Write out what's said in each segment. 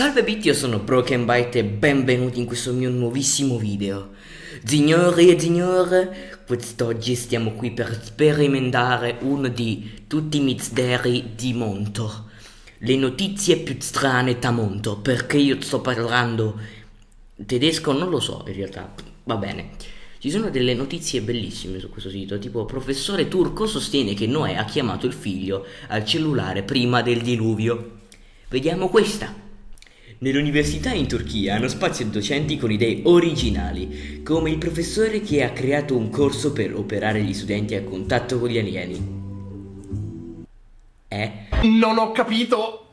Salve Bitti, io sono Broken Byte e benvenuti in questo mio nuovissimo video. Signori e signore, quest'oggi stiamo qui per sperimentare uno di tutti i misteri di Monto. Le notizie più strane da Monto, perché io sto parlando tedesco, non lo so in realtà, va bene. Ci sono delle notizie bellissime su questo sito, tipo professore turco sostiene che Noè ha chiamato il figlio al cellulare prima del diluvio. Vediamo questa. Nell'università in Turchia hanno spazio docenti con idee originali, come il professore che ha creato un corso per operare gli studenti a contatto con gli alieni. Eh? Non ho capito!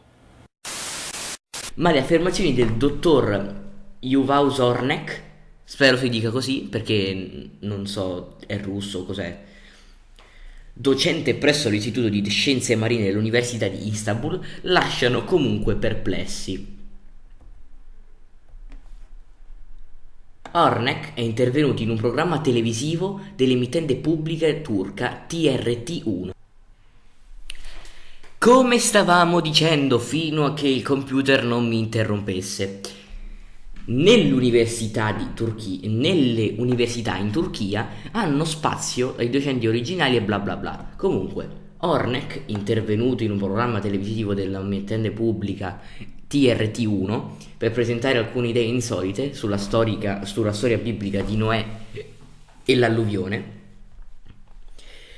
Ma le affermazioni del dottor Yuval Zornek, spero si dica così perché non so, è russo, cos'è, docente presso l'Istituto di Scienze Marine dell'Università di Istanbul, lasciano comunque perplessi. Ornek è intervenuto in un programma televisivo dell'emittente pubblica turca TRT1. Come stavamo dicendo fino a che il computer non mi interrompesse. Nell'università di Turchia, nelle università in Turchia hanno spazio ai docenti originali e bla bla bla. Comunque, Ornek, intervenuto in un programma televisivo dell'emittente pubblica TRT1 per presentare alcune idee insolite sulla, storica, sulla storia biblica di Noè e l'alluvione.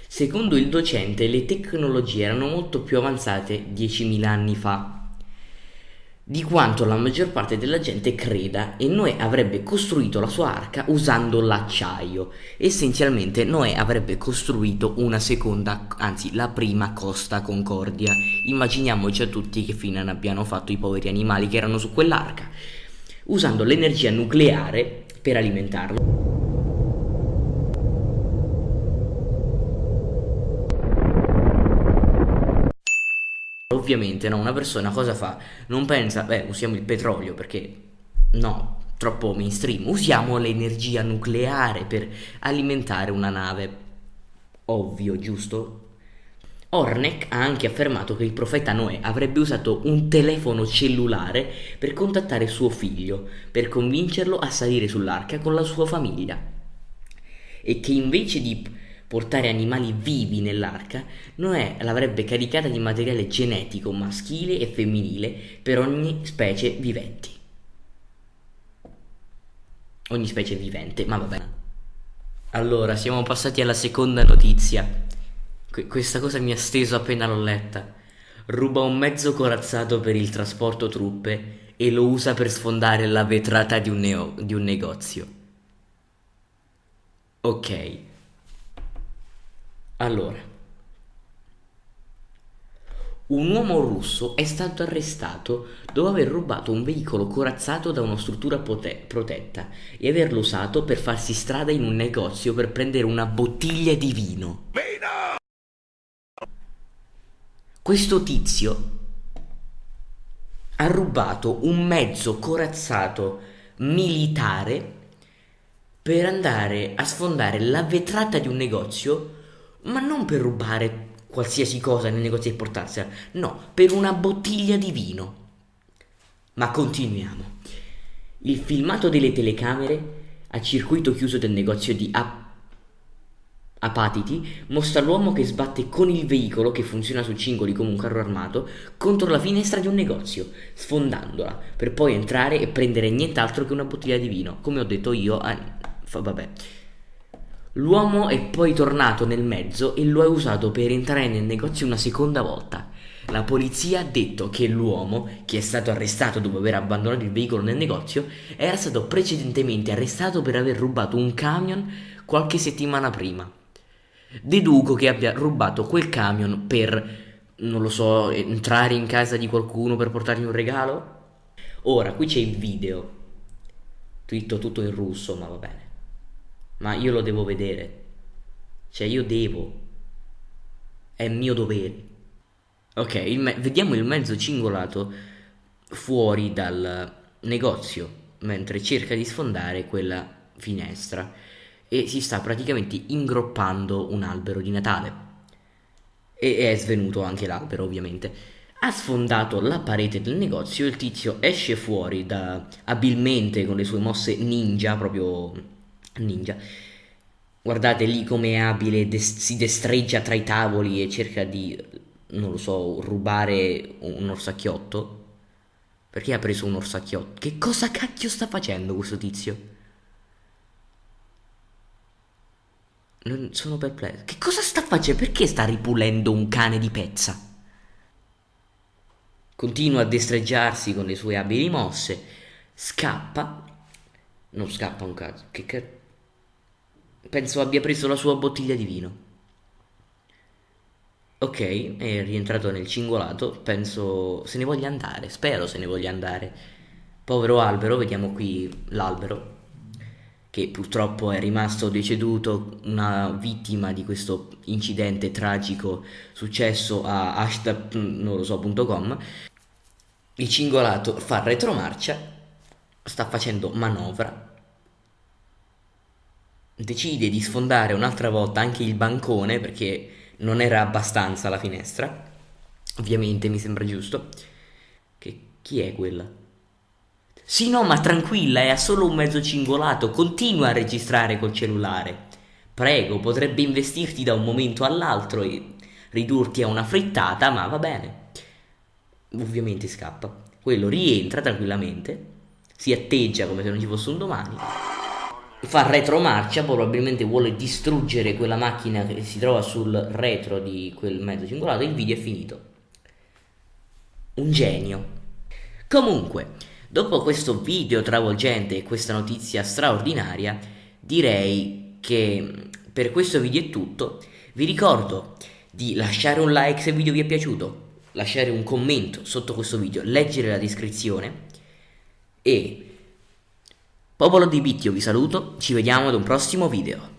Secondo il docente le tecnologie erano molto più avanzate 10.000 anni fa di quanto la maggior parte della gente creda e Noè avrebbe costruito la sua arca usando l'acciaio. Essenzialmente Noè avrebbe costruito una seconda, anzi la prima Costa Concordia. Immaginiamoci a tutti che fine abbiano fatto i poveri animali che erano su quell'arca, usando l'energia nucleare per alimentarlo. Ovviamente no, una persona cosa fa? Non pensa, beh, usiamo il petrolio perché no, troppo mainstream. Usiamo l'energia nucleare per alimentare una nave. Ovvio, giusto? Ornek ha anche affermato che il profeta Noè avrebbe usato un telefono cellulare per contattare suo figlio, per convincerlo a salire sull'arca con la sua famiglia. E che invece di portare animali vivi nell'arca, Noè l'avrebbe caricata di materiale genetico maschile e femminile per ogni specie viventi. Ogni specie vivente, ma va bene. Allora, siamo passati alla seconda notizia. Qu- questa cosa mi ha steso appena l'ho letta. Ruba un mezzo corazzato per il trasporto truppe e lo usa per sfondare la vetrata di un, di un negozio. Ok. Allora, un uomo russo è stato arrestato dopo aver rubato un veicolo corazzato da una struttura protetta e averlo usato per farsi strada in un negozio per prendere una bottiglia di vino. Vino! Questo tizio ha rubato un mezzo corazzato militare per andare a sfondare la vetrata di un negozio ma non per rubare qualsiasi cosa nel negozio e portarsela, no, per una bottiglia di vino. Ma continuiamo. Il filmato delle telecamere a circuito chiuso del negozio di Ap- Apatiti mostra l'uomo che sbatte con il veicolo, che funziona su cingoli come un carro armato, contro la finestra di un negozio, sfondandola, per poi entrare e prendere nient'altro che una bottiglia di vino. Come ho detto io, ah, vabbè. L'uomo è poi tornato nel mezzo e lo ha usato per entrare nel negozio una seconda volta. La polizia ha detto che l'uomo, che è stato arrestato dopo aver abbandonato il veicolo nel negozio, era stato precedentemente arrestato per aver rubato un camion qualche settimana prima. Deduco che abbia rubato quel camion per, non lo so, entrare in casa di qualcuno per portargli un regalo? Ora, qui c'è il video. Tutto, tutto in russo, ma va bene ma io lo devo vedere. Cioè io devo. È mio dovere. Ok, il vediamo il mezzo cingolato fuori dal negozio mentre cerca di sfondare quella finestra e si sta praticamente ingroppando un albero di Natale. E è svenuto anche l'albero, ovviamente. ha sfondato la parete del negozio, il tizio esce fuori da, abilmente con le sue mosse ninja, proprio ninja. Guardate lì come è abile, des- si destreggia tra i tavoli e cerca di, non lo so, rubare un orsacchiotto. Perché ha preso un orsacchiotto? Che cosa cacchio sta facendo questo tizio? Non sono perplesso. Che cosa sta facendo? Perché sta ripulendo un cane di pezza? Continua a destreggiarsi con le sue abili mosse. Scappa. Non scappa un caso. Che cazzo. Penso abbia preso la sua bottiglia di vino. Ok, è rientrato nel cingolato. Penso se ne voglia andare. Spero se ne voglia andare. Povero albero, vediamo qui l'albero che purtroppo è rimasto deceduto, una vittima di questo incidente tragico successo a hashtag non lo so.com. Il cingolato fa retromarcia, sta facendo manovra, decide di sfondare un'altra volta anche il bancone perché non era abbastanza la finestra. Ovviamente mi sembra giusto. Che chi è quella? Sì, no, ma tranquilla, è solo un mezzo cingolato, continua a registrare col cellulare. Prego, potrebbe investirti da un momento all'altro e ridurti a una frittata, ma va bene. Ovviamente scappa. Quello rientra tranquillamente, si atteggia come se non ci fosse un domani, fa retromarcia, probabilmente vuole distruggere quella macchina che si trova sul retro di quel mezzo cingolato il video è finito. Un genio. Comunque, Dopo questo video travolgente e questa notizia straordinaria, direi che per questo video è tutto. Vi ricordo di lasciare un like se il video vi è piaciuto, lasciare un commento sotto questo video, leggere la descrizione e popolo di Bit io vi saluto, ci vediamo ad un prossimo video.